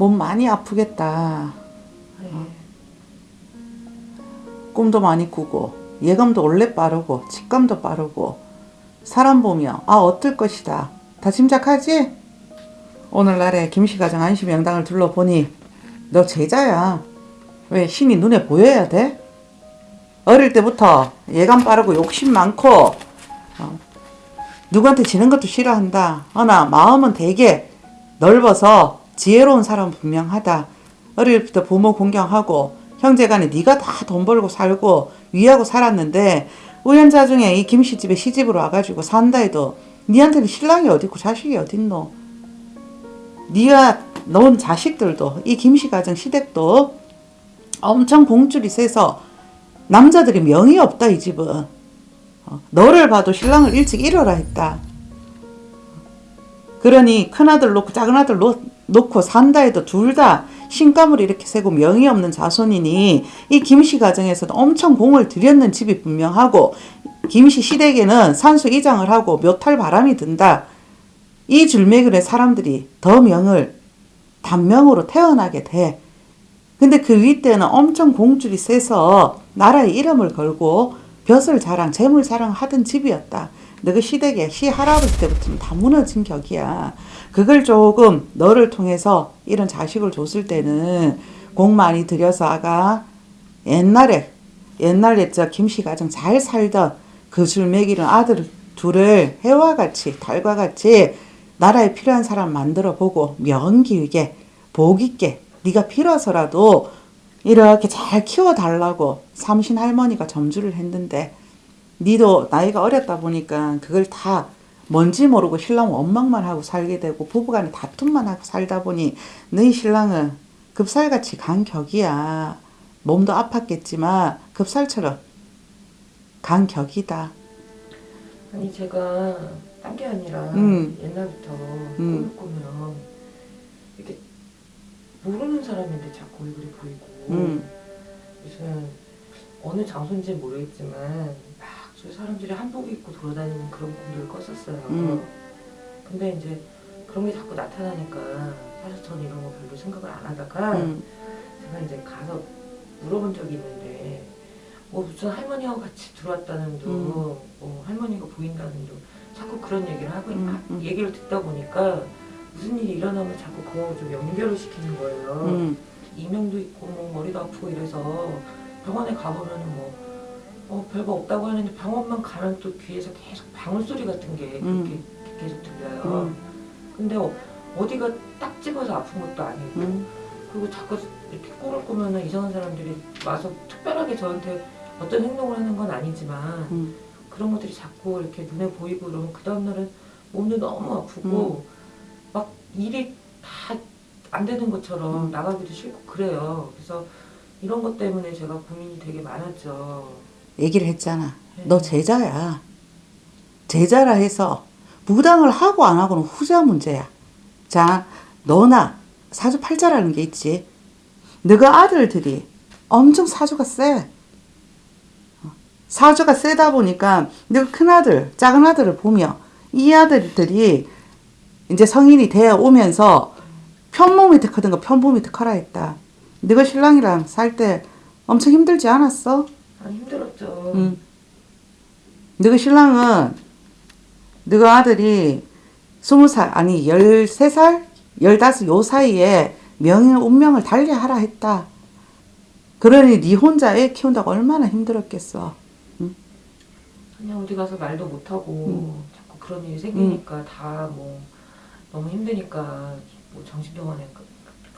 몸 많이 아프겠다. 네. 꿈도 많이 꾸고 예감도 원래 빠르고 직감도 빠르고 사람 보며 아 어떨 것이다 다 짐작하지? 오늘날에 김씨가정 안시명당을 둘러보니 너 제자야 왜 신이 눈에 보여야 돼? 어릴 때부터 예감 빠르고 욕심 많고 어, 누구한테 지는 것도 싫어한다 허나 마음은 되게 넓어서 지혜로운 사람 분명하다. 어릴 때부터 부모 공경하고 형제간에 네가 다 돈 벌고 살고 위하고 살았는데 우연자 중에 이 김씨 집에 시집으로 와가지고 산다 해도 니한테는 신랑이 어딨고 자식이 어딨노? 네가 놓은 자식들도 이 김씨 가정 시댁도 엄청 공줄이 세서 남자들이 명이 없다 이 집은. 어, 너를 봐도 신랑을 일찍 잃어라 했다. 그러니 큰아들 놓고 작은아들 놓, 놓고 산다 해도 둘 다 신감을 이렇게 세고 명이 없는 자손이니 이 김씨 가정에서도 엄청 공을 들였는 집이 분명하고 김씨 시댁에는 산수 이장을 하고 묘탈 바람이 든다. 이 줄매길의 사람들이 더 명을 단명으로 태어나게 돼. 근데 그 윗대는 엄청 공줄이 세서 나라의 이름을 걸고 벼슬 자랑, 재물 자랑 하던 집이었다. 너그 시댁에 시할아버지 때부터는 다 무너진 격이야. 그걸 조금 너를 통해서 이런 자식을 줬을 때는 공 많이 들여서 아가 옛날에 옛날에 저 김씨 가정 잘 살던 그 줄 먹이는 아들 둘을 해와 같이 달과 같이 나라에 필요한 사람 만들어 보고 명기있게 복 있게 네가 필요해서라도 이렇게 잘 키워달라고 삼신 할머니가 점주를 했는데 니도 나이가 어렸다 보니까 그걸 다 뭔지 모르고 신랑 원망만 하고 살게 되고 부부간에 다툼만 하고 살다 보니 너희 신랑은 급살같이 간 격이야. 몸도 아팠겠지만 급살처럼 간 격이다. 아니 제가 딴 게 아니라 음. 옛날부터 음. 꿈을 꾸면 이렇게 모르는 사람인데 자꾸 얼굴이 보이고 음. 무슨 어느 장소인지 모르겠지만 막저 사람들이 한복 입고 돌아다니는 그런 꿈들을 꿨었어요. 음. 근데 이제 그런 게 자꾸 나타나니까 사실 전 이런 거 별로 생각을 안 하다가 음. 제가 이제 가서 물어본 적이 있는데 뭐 무슨 할머니하고 같이 들어왔다는 둥, 음. 뭐 할머니가 보인다는 둥 자꾸 그런 얘기를 하고 음, 하- 음. 얘기를 듣다 보니까 무슨 일이 일어나면 자꾸 그거 좀 연결을 시키는 거예요. 음. 이명도 있고 뭐 머리도 아프고 이래서 병원에 가보면은 뭐 어, 별거 없다고 하는데 병원만 가면 또 귀에서 계속 방울 소리 같은 게 그렇게 음. 계속 들려요. 음. 근데 어, 어디가 딱 집어서 아픈 것도 아니고 음. 그리고 자꾸 이렇게 꿈을 꾸면은 이상한 사람들이 와서 특별하게 저한테 어떤 행동을 하는 건 아니지만 음. 그런 것들이 자꾸 이렇게 눈에 보이고 그러면 그 다음날은 몸도 너무 아프고 막 일이 다 안 되는 것처럼 음. 나가기도 싫고 그래요. 그래서 이런 것 때문에 제가 고민이 되게 많았죠. 얘기를 했잖아. 네. 너 제자야. 제자라 해서 무당을 하고 안 하고는 후자 문제야. 자, 너나 사주팔자라는 게 있지. 너가 아들들이 엄청 사주가 세. 어, 사주가 세다 보니까 너가 큰아들, 작은아들을 보며 이 아들들이 이제 성인이 되어 오면서 편몸이 크든가 편몸이 더 커라 했다. 너가 신랑이랑 살 때 엄청 힘들지 않았어? 아 힘들었죠. 응. 너희 신랑은 너희 아들이 스무 살 아니 열세 살 열다섯 요 사이에 명예 운명을 달리하라 했다. 그러니 네 혼자 애 키운다고 얼마나 힘들었겠어. 그냥 어디 가서 말도 못하고 음. 자꾸 그런 일이 생기니까 다 뭐 너무 힘드니까 뭐 정신병원에 가-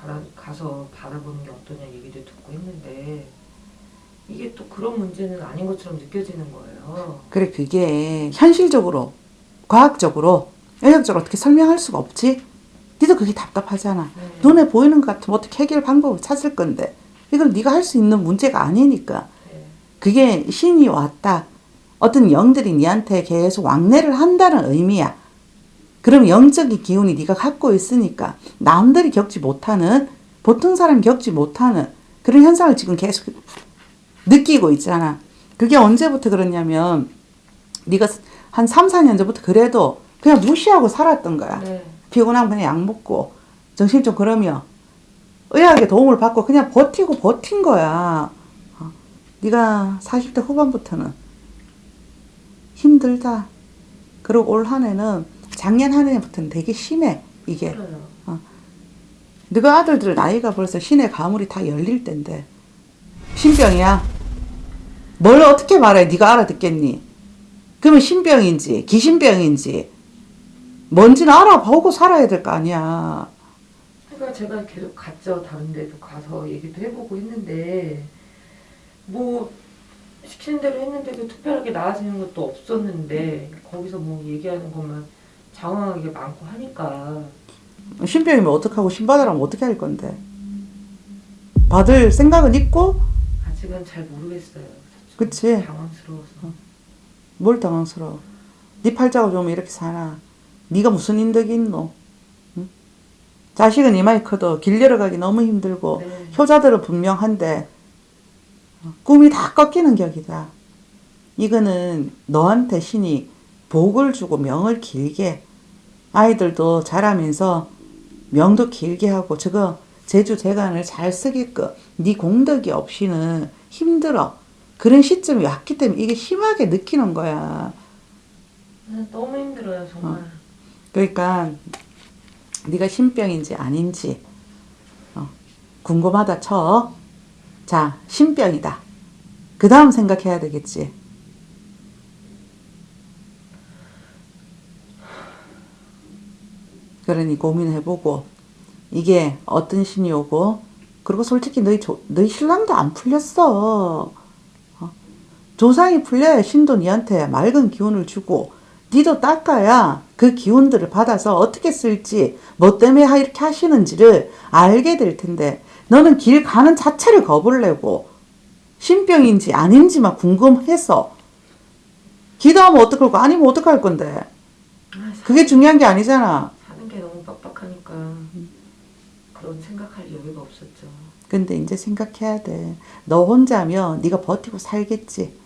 가라, 가서 받아보는 게 어떠냐 얘기도 듣고 했는데 이게 또 그런 문제는 아닌 것처럼 느껴지는 거예요. 그래 그게 현실적으로 과학적으로 의학적으로 어떻게 설명할 수가 없지. 니도 그게 답답하잖아. 네. 눈에 보이는 것 같으면 어떻게 해결 방법을 찾을 건데 이걸 네가 할 수 있는 문제가 아니니까. 네. 그게 신이 왔다. 어떤 영들이 니한테 계속 왕래를 한다는 의미야. 그럼 영적인 기운이 네가 갖고 있으니까 남들이 겪지 못하는 보통 사람이 겪지 못하는 그런 현상을 지금 계속 느끼고 있잖아. 그게 언제부터 그러냐면 네가 한 3, 4년 전부터 그래도 그냥 무시하고 살았던 거야. 네. 피곤하면 그냥 약 먹고 정신 좀 그러면 의학의 도움을 받고 그냥 버티고 버틴 거야. 어, 네가 40대 후반부터는 힘들다. 그리고 올 한 해는 작년 한 해부터는 되게 심해 이게. 힘들어요. 너가 아들들 나이가 벌써 신의 가물이 다 열릴 텐데 신병이야. 뭘 어떻게 말해? 네가 알아듣겠니? 그러면 신병인지 기신병인지 뭔지는 알아보고 살아야 될 거 아니야. 그러니까 제가 계속 갔죠. 다른 데도 가서 얘기도 해보고 했는데 뭐 시키는 대로 했는데도 특별하게 나아지는 것도 없었는데 거기서 뭐 얘기하는 것만 장황하게 많고 하니까 신병이면 어떡하고 신받으라면 어떻게 할 건데? 받을 생각은 있고 아직은 잘 모르겠어요. 그치. 당황스러워서. 뭘 당황스러워. 네 팔자가 좀 이렇게 사나. 네가 무슨 인덕이 있노? 응? 자식은 이마에 커도 길 열어가기 너무 힘들고 네. 효자들은 분명한데 어, 꿈이 다 꺾이는 격이다. 이거는 너한테 신이 복을 주고 명을 길게 아이들도 자라면서 명도 길게 하고 저거 제주 재간을 잘 쓰게끔 네 공덕이 없이는 힘들어. 그런 시점이 왔기 때문에 이게 심하게 느끼는 거야. 네, 너무 힘들어요 정말. 그러니까 네가 신병인지 아닌지 어, 궁금하다 쳐. 자, 신병이다. 그 다음 생각해야 되겠지. 그러니 고민해보고 이게 어떤 신이 오고 그리고 솔직히 너희 조, 너희 신랑도 안 풀렸어. 어? 조상이 풀려야 신도 니한테 맑은 기운을 주고 니도 닦아야 그 기운들을 받아서 어떻게 쓸지 뭐 때문에 하- 이렇게 하시는지를 알게 될 텐데 너는 길 가는 자체를 겁을 내고 신병인지 아닌지만 궁금해서 기도하면 어떡할 거 아니면 어떡할 건데 그게 중요한 게 아니잖아 빡빡하니까 그런 생각할 여유가 없었죠. 근데 이제 생각해야 돼. 너 혼자면 네가 버티고 살겠지.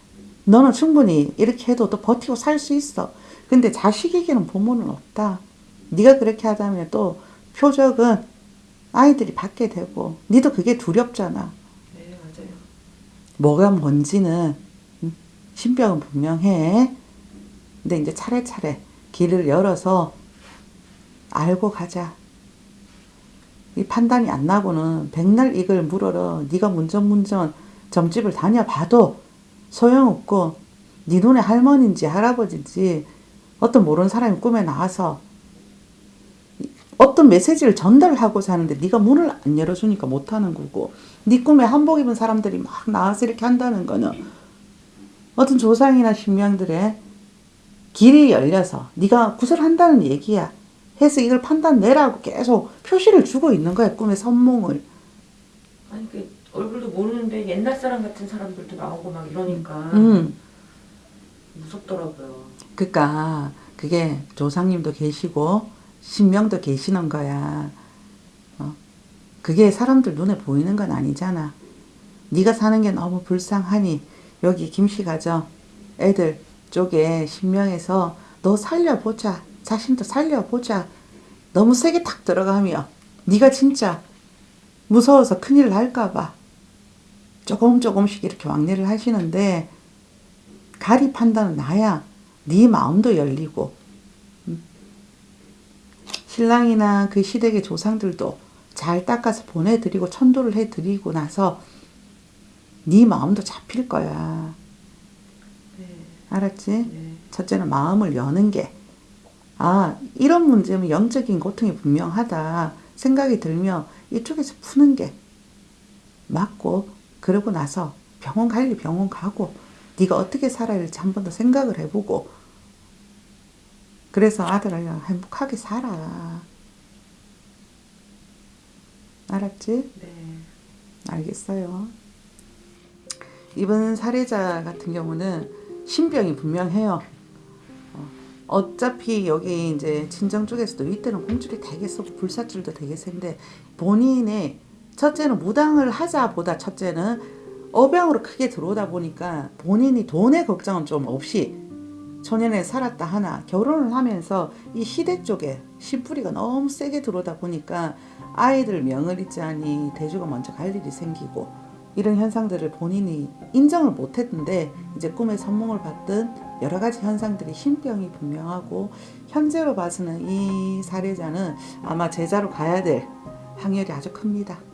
너는 충분히 이렇게 해도 또 버티고 살 수 있어. 근데 자식에게는 부모는 없다. 네가 그렇게 하다면 또 표적은 아이들이 받게 되고 니도 그게 두렵잖아. 네 맞아요. 뭐가 뭔지는 음, 신병은 분명해. 근데 이제 차례차례 길을 열어서 알고 가자. 이 판단이 안 나고는 백날 이걸 물어라. 네가 문전문전 점집을 다녀봐도 소용없고 네 눈에 할머니인지 할아버지인지 어떤 모르는 사람이 꿈에 나와서 어떤 메시지를 전달하고 사는데 네가 문을 안 열어주니까 못하는 거고 네 꿈에 한복 입은 사람들이 막 나와서 이렇게 한다는 거는 어떤 조상이나 신명들의 길이 열려서 네가 구슬한다는 얘기야. 해서 이걸 판단 내라고 계속 표시를 주고 있는 거야 꿈의 선몽을. 아니 그 얼굴도 모르는데 옛날 사람 같은 사람들도 나오고 막 이러니까 음. 무섭더라고요. 그러니까 그게 조상님도 계시고 신명도 계시는 거야. 어? 그게 사람들 눈에 보이는 건 아니잖아. 네가 사는 게 너무 불쌍하니 여기 김씨 가정 애들 쪽에 신명에서 너 살려보자. 자신도 살려보자. 너무 세게 탁 들어가면 네가 진짜 무서워서 큰일 날까 봐 조금 조금씩 이렇게 왕래를 하시는데 가리 판단은 나야. 네 마음도 열리고 음. 신랑이나 그 시댁의 조상들도 잘 닦아서 보내드리고 천도를 해드리고 나서 네 마음도 잡힐 거야. 네, 알았지? 네, 첫째는 마음을 여는 게, 아, 이런 문제면 영적인 고통이 분명하다 생각이 들면 이쪽에서 푸는 게 맞고, 그러고 나서 병원 갈 일 병원 가고, 네가 어떻게 살아야 할지 한 번 더 생각을 해보고, 그래서 아들을 행복하게 살아. 알았지? 네. 알겠어요. 이번 사례자 같은 경우는 신병이 분명해요. 어, 어차피 여기 이제 친정 쪽에서도 이때는 공줄이 되게 세고 불사줄도 되게 센데 본인의 첫째는 무당을 하자보다 첫째는 어병으로 크게 들어오다 보니까 본인이 돈의 걱정은 좀 없이 초년에 살았다 하나 결혼을 하면서 이 시댁 쪽에 씨뿌리가 너무 세게 들어오다 보니까 아이들 명을 잊자니 대주가 먼저 갈 일이 생기고 이런 현상들을 본인이 인정을 못했는데 이제 꿈에 선몽을 받든 여러 가지 현상들이 신병이 분명하고 현재로 봐서는 이 사례자는 아마 제자로 가야 될 확률이 아주 큽니다.